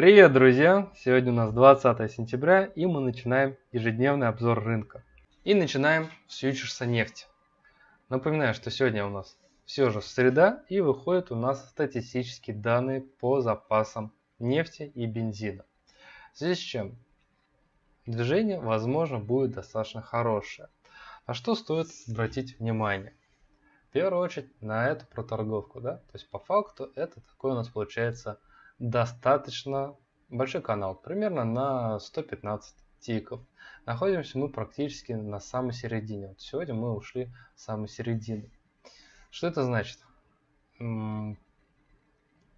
Привет, друзья! Сегодня у нас 20 сентября и мы начинаем ежедневный обзор рынка. И начинаем с фьючерса нефти. Напоминаю, что сегодня у нас все же среда и выходят у нас статистические данные по запасам нефти и бензина. В связи с чем движение, возможно, будет достаточно хорошее. На что стоит обратить внимание? В первую очередь на эту проторговку. Да? То есть по факту это такой у нас получается достаточно большой канал, примерно на 115 тиков. Находимся мы практически на самой середине. Вот сегодня мы ушли в самую середину. Что это значит?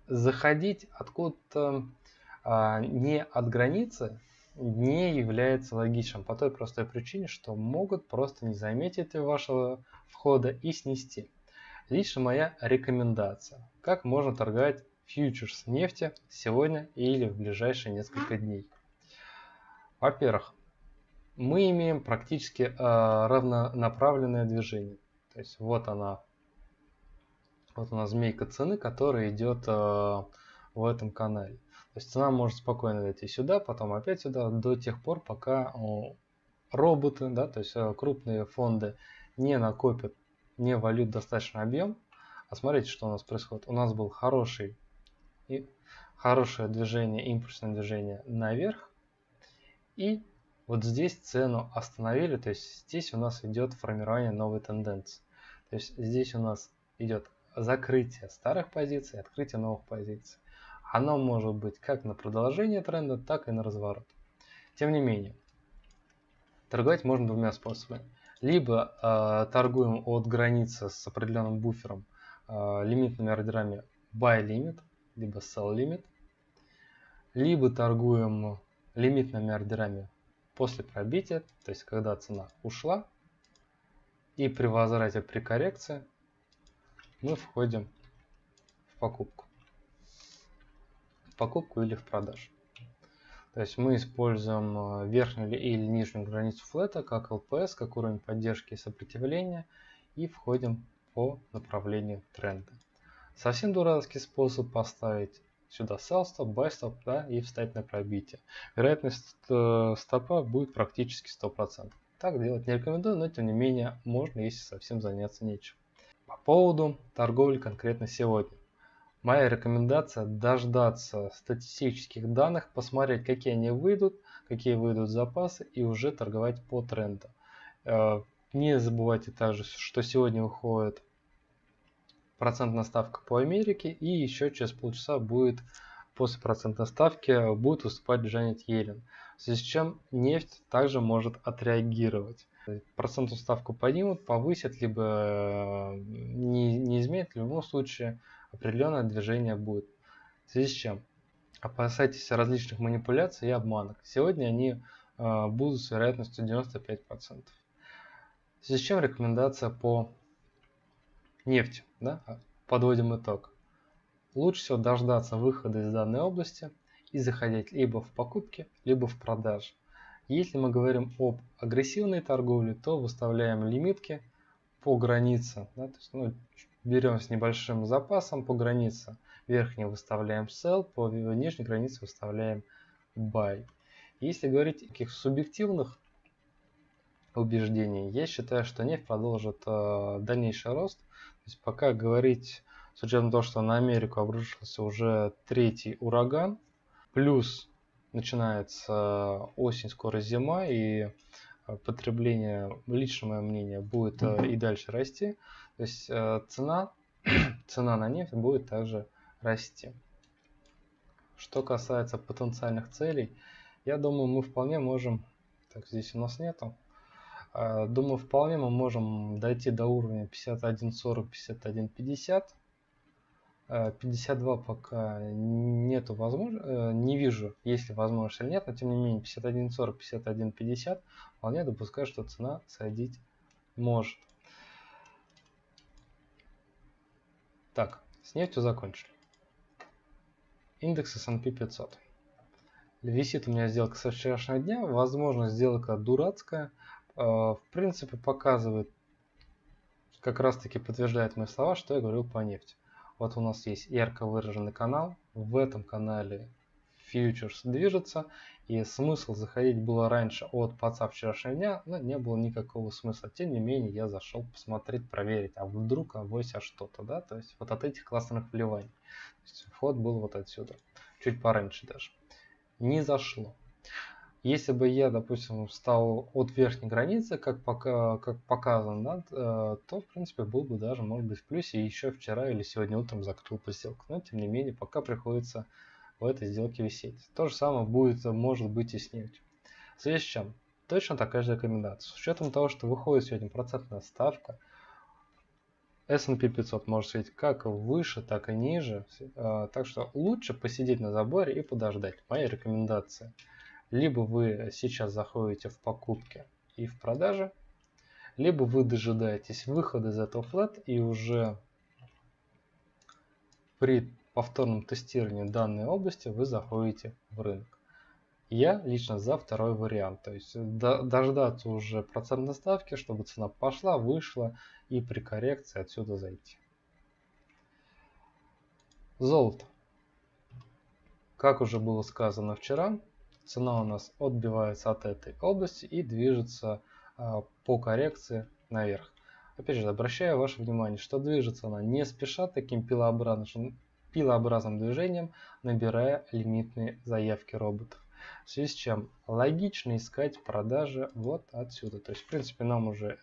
Заходить откуда-то а, не от границы не является логичным по той простой причине, что могут просто не заметить вашего входа и снести. Лично моя рекомендация. Как можно торговать фьючерс нефти сегодня или в ближайшие несколько дней. Во-первых, мы имеем практически э, равнонаправленное движение. То есть вот она, вот у нас змейка цены, которая идет э, в этом канале. То есть цена может спокойно дойти сюда, потом опять сюда, до тех пор, пока э, роботы, да, то есть э, крупные фонды не накопят, не валют достаточный объем. А смотрите, что у нас происходит. У нас был хороший и хорошее движение, импульсное движение наверх. И вот здесь цену остановили, то есть здесь у нас идет формирование новой тенденции. То есть здесь у нас идет закрытие старых позиций, открытие новых позиций. Оно может быть как на продолжение тренда, так и на разворот. Тем не менее, торговать можно двумя способами. Либо э, торгуем от границы с определенным буфером э, лимитными ордерами buy limit, либо sell limit, либо торгуем лимитными ордерами после пробития, то есть когда цена ушла, и при возврате при коррекции мы входим в покупку. В покупку или в продажу. То есть мы используем э, верхнюю или нижнюю границу флета как LPS, как уровень поддержки и сопротивления и входим по направлению тренда. Совсем дурацкий способ поставить сюда sell buy stop да, и встать на пробитие. Вероятность э, стопа будет практически 100%. Так делать не рекомендую, но тем не менее можно, если совсем заняться нечем. По поводу торговли конкретно сегодня. Моя рекомендация дождаться статистических данных, посмотреть, какие они выйдут, какие выйдут запасы и уже торговать по тренду. Э, не забывайте также, что сегодня выходит процентная ставка по Америке, и еще через полчаса будет после процентной ставки будет выступать Джанет Йеллен. В связи с чем нефть также может отреагировать. Процентную ставку поднимут, повысят, либо э, не, не изменят. В любом случае определенное движение будет. В связи с чем опасайтесь различных манипуляций и обманок. Сегодня они э, будут с вероятностью 95%. В связи с чем рекомендация по нефть. Да? Подводим итог. Лучше всего дождаться выхода из данной области и заходить либо в покупки, либо в продажи. Если мы говорим об агрессивной торговле, то выставляем лимитки по границе. Да? То есть, ну, берем с небольшим запасом по границе. Верхней выставляем sell, по нижней границе выставляем buy. Если говорить о таких субъективных убеждений, я считаю, что нефть продолжит э, дальнейший рост то есть пока говорить, с учетом того, что на Америку обрушился уже третий ураган, плюс начинается осень, скоро зима, и э, потребление, лично мое мнение, будет э, и дальше расти. То есть э, цена, цена на нефть будет также расти. Что касается потенциальных целей, я думаю, мы вполне можем... Так, здесь у нас нету. А, думаю, вполне мы можем дойти до уровня 51.40, 51.50. 52 пока нету возможности, э, не вижу, есть ли возможность или нет, но тем не менее 51.40, 51.50 вполне допускаю, что цена сойдить может. Так, с нефтью закончили. Индекс S&P 500. Висит у меня сделка со вчерашнего дня, возможно сделка дурацкая, а, в принципе показывает, как раз таки подтверждает мои слова, что я говорил по нефти. Вот у нас есть ярко выраженный канал. В этом канале фьючерс движется, и смысл заходить было раньше от паца вчерашнего дня, но не было никакого смысла. Тем не менее, я зашел посмотреть, проверить, а вдруг авось а что-то, да, то есть вот от этих классных вливаний. То есть вход был вот отсюда, чуть пораньше даже. Не зашло. Если бы я, допустим, встал от верхней границы, как, пока, как показано, да, э, то, в принципе, был бы даже, может быть, в плюсе еще вчера или сегодня утром закрыл по сделку. Но, тем не менее, пока приходится в этой сделке висеть. То же самое будет, может быть, и с нефтью. В связи с чем? Точно такая же рекомендация. С учетом того, что выходит сегодня процентная ставка, S&P 500 может светить как выше, так и ниже. Э, так что лучше посидеть на заборе и подождать. Моя рекомендация – либо вы сейчас заходите в покупки и в продажи, либо вы дожидаетесь выхода из этого флет и уже при повторном тестировании данной области вы заходите в рынок. Я лично за второй вариант, то есть дождаться уже процентной ставки, чтобы цена пошла, вышла и при коррекции отсюда зайти. Золото. Как уже было сказано вчера, цена у нас отбивается от этой области и движется а, по коррекции наверх. Опять же, обращаю ваше внимание, что движется она не спеша таким пилообразным, пилообразным движением, набирая лимитные заявки роботов. В связи с чем логично искать продажи вот отсюда. То есть, в принципе, нам уже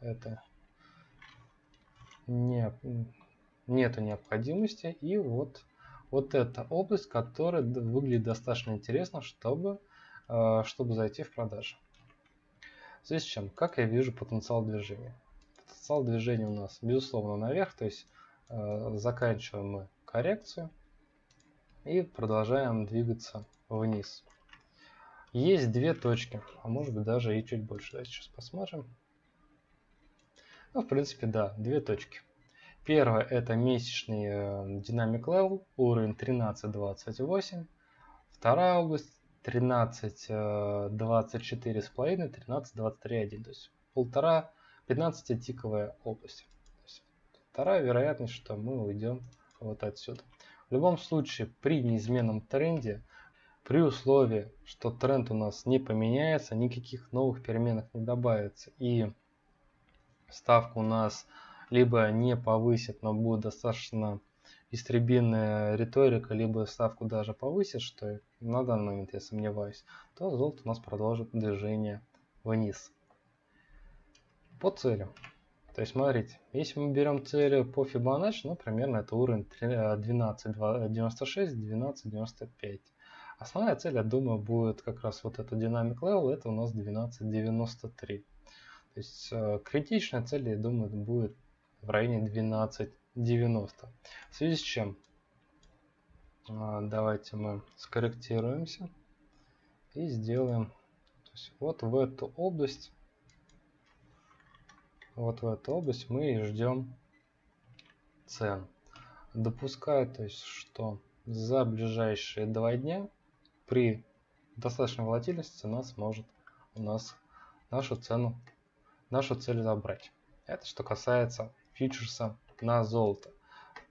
это не, нету необходимости. И вот вот эта область, которая выглядит достаточно интересно, чтобы, э, чтобы зайти в продажу. Здесь чем? Как я вижу потенциал движения? Потенциал движения у нас, безусловно, наверх, то есть э, заканчиваем мы коррекцию и продолжаем двигаться вниз. Есть две точки, а может быть даже и чуть больше. Давайте сейчас посмотрим. Ну, в принципе, да, две точки. Первое это месячный э, динамик level, уровень 13.28. Вторая область 13.24 с половиной, 13.23.1. То есть полтора 15 тиковая область. вторая вероятность, что мы уйдем вот отсюда. В любом случае, при неизменном тренде, при условии, что тренд у нас не поменяется, никаких новых переменных не добавится и ставка у нас либо не повысит, но будет достаточно истребинная риторика, либо ставку даже повысит, что на данный момент я сомневаюсь, то золото у нас продолжит движение вниз. По целям. То есть, смотрите, если мы берем цели по Fibonacci, ну, примерно это уровень 12.96, 12.95. Основная цель, я думаю, будет как раз вот это Dynamic Level, это у нас 12.93. То есть, э, критичная цель, я думаю, будет в районе 12.90. В связи с чем? А, давайте мы скорректируемся и сделаем вот в эту область вот в эту область мы и ждем цен. Допускаю, то есть, что за ближайшие два дня при достаточной волатильности цена сможет у нас нашу цену, нашу цель забрать. Это что касается фьючерса на золото.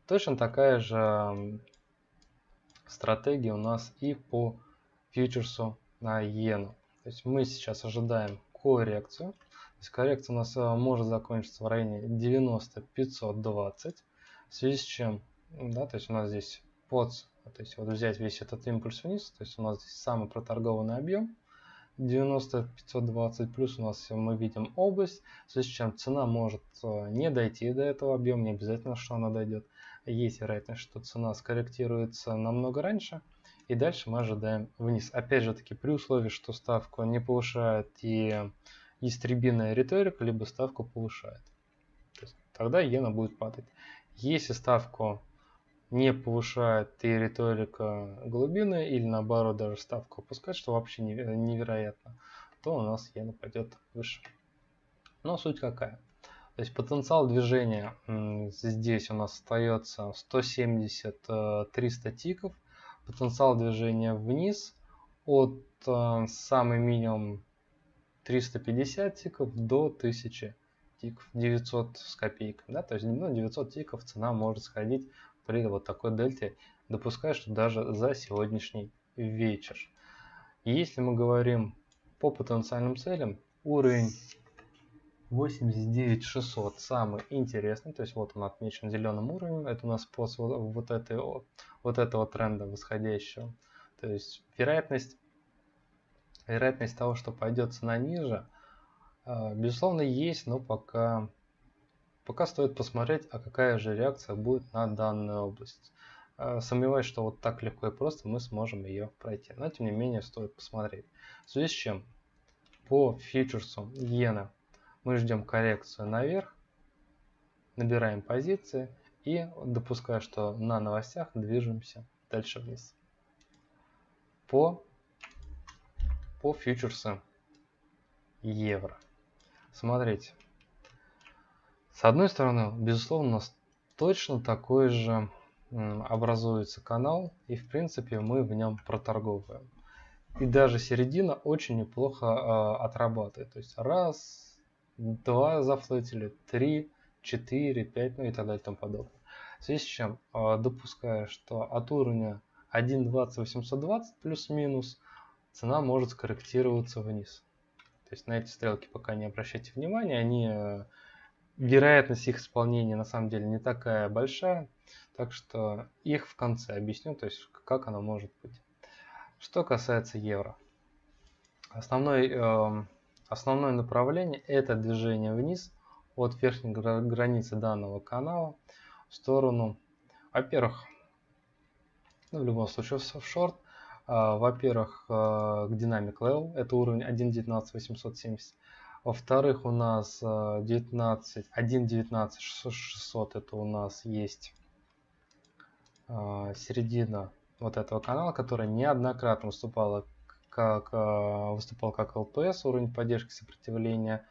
Точно такая же стратегия у нас и по фьючерсу на иену. То есть мы сейчас ожидаем коррекцию. То есть коррекция у нас э, может закончиться в районе 90-520. В связи с чем, да, то есть у нас здесь под, то есть вот взять весь этот импульс вниз, то есть у нас здесь самый проторгованный объем. 90 520 плюс у нас мы видим область, в связи с чем цена может э, не дойти до этого объема, не обязательно, что она дойдет. Есть вероятность, что цена скорректируется намного раньше, и дальше мы ожидаем вниз. Опять же таки, при условии, что ставку не повышает и истребиная риторика, либо ставку повышает. есть, тогда иена будет падать. Если ставку не повышает и риторика глубины или наоборот даже ставку опускать, что вообще невероятно, то у нас иена пойдет выше. Но суть какая? То есть потенциал движения здесь у нас остается 170-300 э, тиков. Потенциал движения вниз от э, самый минимум 350 тиков до 1000 тиков, 900 с копейками. Да? То есть ну, 900 тиков цена может сходить при вот такой дельте допускаю, что даже за сегодняшний вечер. если мы говорим по потенциальным целям, уровень 89600 самый интересный, то есть вот он отмечен зеленым уровнем, это у нас после вот, этой, вот этого тренда восходящего. То есть вероятность, вероятность того, что пойдет цена ниже, а, безусловно есть, но пока, пока стоит посмотреть, а какая же реакция будет на данную область. А, сомневаюсь, что вот так легко и просто мы сможем ее пройти. Но тем не менее стоит посмотреть. В связи с чем по фьючерсу иена мы ждем коррекцию наверх, набираем позиции и допуская, что на новостях движемся дальше вниз. По, по фьючерсу евро. Смотрите. С одной стороны, безусловно, у нас точно такой же образуется канал, и в принципе мы в нем проторговываем. И даже середина очень неплохо э, отрабатывает. То есть раз, два зафлетили, три, четыре, пять, ну и так далее и тому подобное. В связи с чем, э, допуская, что от уровня 1.20.820 плюс-минус цена может скорректироваться вниз. То есть на эти стрелки пока не обращайте внимания, они э, вероятность их исполнения на самом деле не такая большая, так что их в конце объясню, то есть как оно может быть. Что касается евро. Основной, э, основное направление это движение вниз от верхней границы данного канала в сторону, во-первых, ну, в любом случае в шорт, э, во-первых, э, к Dynamic Level, это уровень 1.19.870, во-вторых, у нас 19, 1.19.600 это у нас есть э, середина вот этого канала, который неоднократно выступала как, э, выступал как ЛПС, уровень поддержки сопротивления,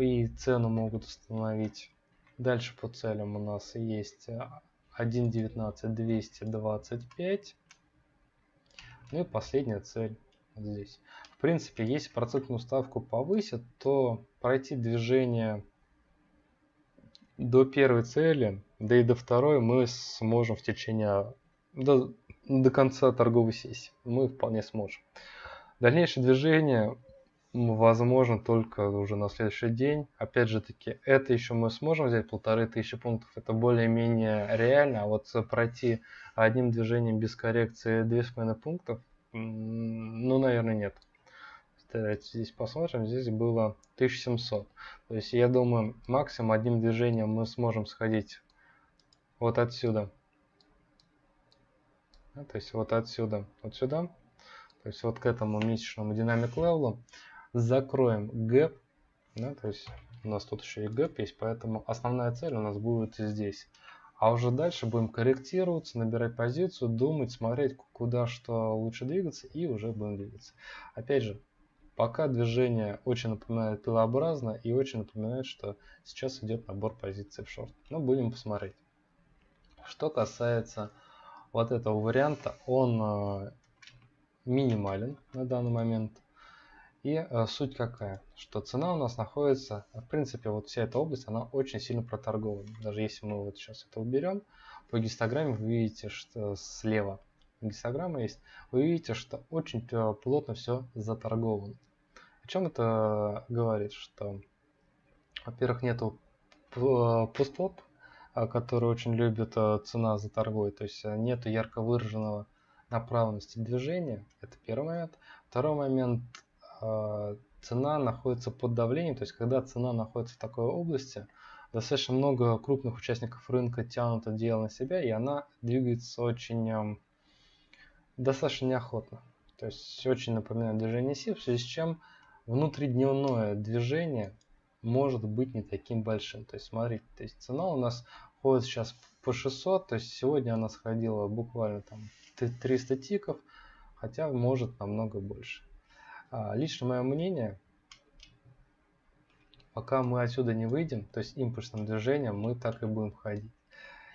и цену могут установить. Дальше по целям у нас есть 1.19.225. Ну и последняя цель вот здесь. В принципе, если процентную ставку повысят, то пройти движение до первой цели, да и до второй мы сможем в течение до, до конца торговой сессии. Мы вполне сможем. Дальнейшее движение возможно только уже на следующий день. Опять же таки, это еще мы сможем взять полторы тысячи пунктов. Это более-менее реально. А вот пройти одним движением без коррекции 2,5 пунктов, ну, наверное, нет. Давайте здесь посмотрим. Здесь было 1700. То есть я думаю, максимум одним движением мы сможем сходить вот отсюда. то есть вот отсюда, вот сюда. То есть вот к этому месячному dynamic level у. Закроем гэп. Да, то есть у нас тут еще и гэп есть, поэтому основная цель у нас будет здесь. А уже дальше будем корректироваться, набирать позицию, думать, смотреть, куда что лучше двигаться, и уже будем двигаться. Опять же, Пока движение очень напоминает пилообразно и очень напоминает, что сейчас идет набор позиций в шорт. Но будем посмотреть. Что касается вот этого варианта, он э, минимален на данный момент. И э, суть какая? Что цена у нас находится, в принципе, вот вся эта область, она очень сильно проторгована. Даже если мы вот сейчас это уберем, по гистограмме вы видите, что слева гистограмма есть, вы видите, что очень э, плотно все заторговано. О чем это говорит? Что, во-первых, нету пустоп, а, который очень любит а, цена за торгой, то есть а, нету ярко выраженного направленности движения, это первый момент. Второй момент, цена находится под давлением, то есть когда цена находится в такой области, достаточно много крупных участников рынка тянут это дело на себя, и она двигается очень достаточно неохотно. То есть очень напоминает движение СИ, в связи с чем внутридневное движение может быть не таким большим. То есть смотрите, то есть цена у нас ходит сейчас по 600, то есть сегодня она сходила буквально там 300 тиков, хотя может намного больше. А, лично мое мнение, пока мы отсюда не выйдем, то есть импульсным движением мы так и будем ходить.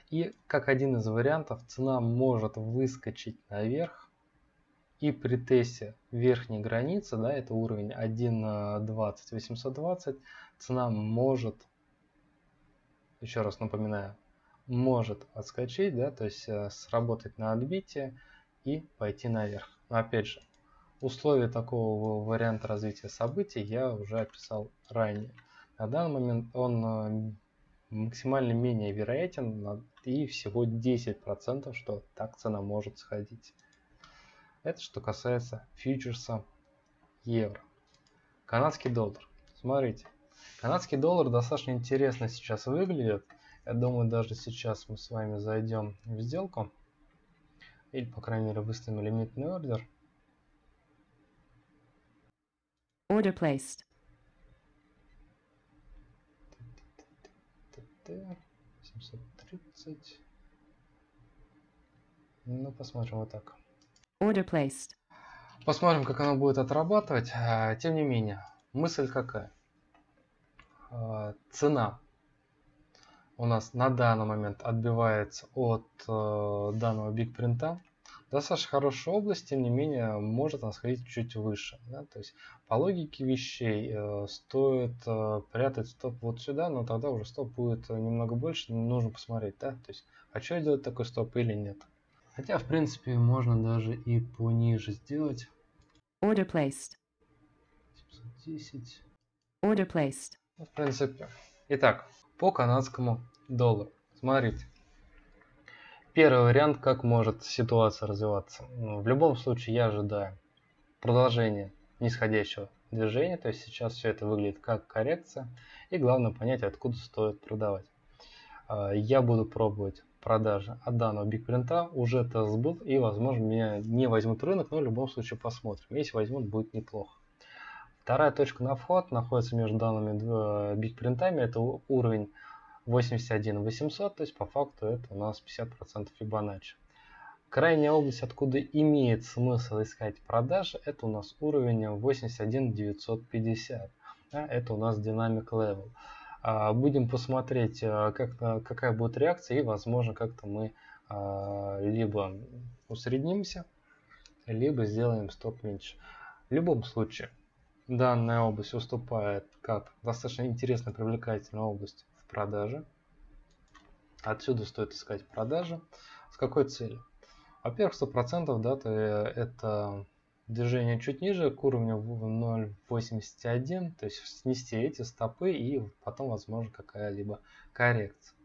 И как один из вариантов, цена может выскочить наверх, и при тесте верхней границы, да, это уровень 1.20, 820, цена может, еще раз напоминаю, может отскочить, да, то есть э, сработать на отбитие и пойти наверх. Но опять же, условия такого варианта развития событий я уже описал ранее. На данный момент он э, максимально менее вероятен и всего 10%, что так цена может сходить. Это что касается фьючерса евро. Канадский доллар. Смотрите, канадский доллар достаточно интересно сейчас выглядит. Я думаю, даже сейчас мы с вами зайдем в сделку. Или, по крайней мере, выставим лимитный ордер. Order placed. 730. Ну, посмотрим вот так. Order placed. Посмотрим, как оно будет отрабатывать. А, тем не менее, мысль какая? А, цена у нас на данный момент отбивается от э, данного бигпринта. Достаточно хорошая область, тем не менее, может она сходить чуть выше. Да? То есть, по логике вещей, э, стоит э, прятать стоп вот сюда, но тогда уже стоп будет немного больше, нужно посмотреть, да? То есть, хочу я делать такой стоп или нет. Хотя, в принципе, можно даже и пониже сделать. Order placed. 710. Order placed. Ну, в принципе. Итак, по канадскому доллару. Смотрите. Первый вариант, как может ситуация развиваться. Ну, в любом случае я ожидаю продолжения нисходящего движения. То есть сейчас все это выглядит как коррекция. И главное понять, откуда стоит продавать. А, я буду пробовать продажи от данного бигпринта. Уже тест был и возможно меня не возьмут рынок, но в любом случае посмотрим. Если возьмут, будет неплохо. Вторая точка на вход находится между данными бигпринтами. Это уровень 81 800, то есть по факту это у нас 50% Fibonacci. Крайняя область, откуда имеет смысл искать продажи, это у нас уровень 81 950. Да, это у нас динамик level. А, будем посмотреть, а, как, какая будет реакция, и возможно как-то мы а, либо усреднимся, либо сделаем стоп меньше. В любом случае, Данная область уступает как достаточно интересная привлекательная область в продаже. Отсюда стоит искать продажи. С какой целью? Во-первых, 100% дата это движение чуть ниже к уровню 0.81, то есть снести эти стопы и потом возможно какая-либо коррекция.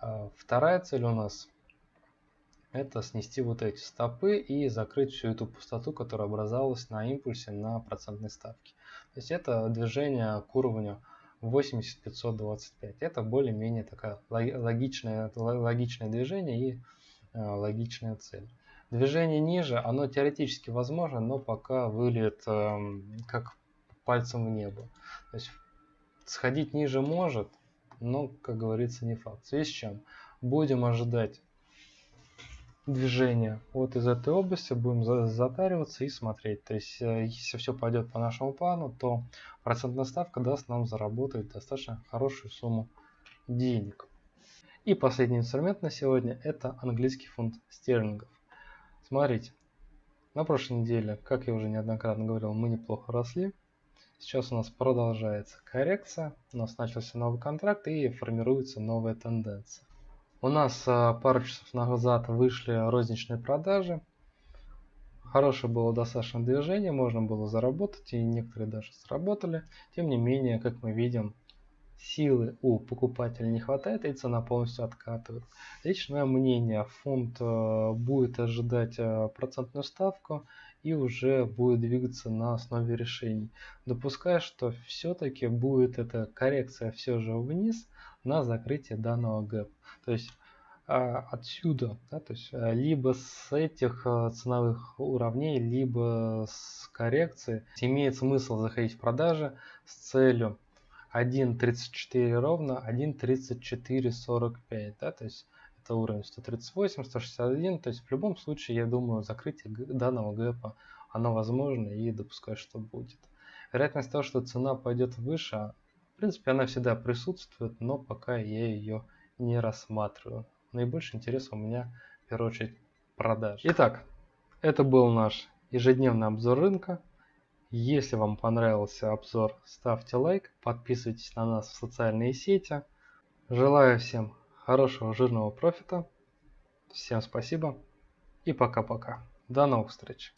А, вторая цель у нас это снести вот эти стопы и закрыть всю эту пустоту, которая образовалась на импульсе на процентной ставке. То есть это движение к уровню 80525. Это более-менее такая логичное, логичное движение и э, логичная цель. Движение ниже, оно теоретически возможно, но пока выглядит э, как пальцем в небо. То есть сходить ниже может, но, как говорится, не факт. В связи с чем будем ожидать движения вот из этой области, будем затариваться и смотреть. То есть, э, если все пойдет по нашему плану, то процентная ставка даст нам заработать достаточно хорошую сумму денег. И последний инструмент на сегодня это английский фунт стерлингов. Смотрите, на прошлой неделе, как я уже неоднократно говорил, мы неплохо росли. Сейчас у нас продолжается коррекция, у нас начался новый контракт и формируется новая тенденция. У нас а, пару часов назад вышли розничные продажи. Хорошее было достаточно движение, можно было заработать, и некоторые даже сработали. Тем не менее, как мы видим, силы у покупателя не хватает, и цена полностью откатывает. Личное мнение, фонд а, будет ожидать а, процентную ставку и уже будет двигаться на основе решений. Допуская, что все-таки будет эта коррекция все же вниз, на закрытие данного гэп. То есть а, отсюда, да, то есть а, либо с этих ценовых уровней, либо с коррекции имеет смысл заходить в продажи с целью 1.34 ровно 1.3445, да, то есть это уровень 138, 161, то есть в любом случае, я думаю, закрытие данного гэпа, оно возможно и допускаю, что будет. Вероятность того, что цена пойдет выше, в принципе, она всегда присутствует, но пока я ее не рассматриваю. Наибольший интерес у меня, в первую очередь, продаж. Итак, это был наш ежедневный обзор рынка. Если вам понравился обзор, ставьте лайк, подписывайтесь на нас в социальные сети. Желаю всем хорошего жирного профита. Всем спасибо и пока-пока. До новых встреч!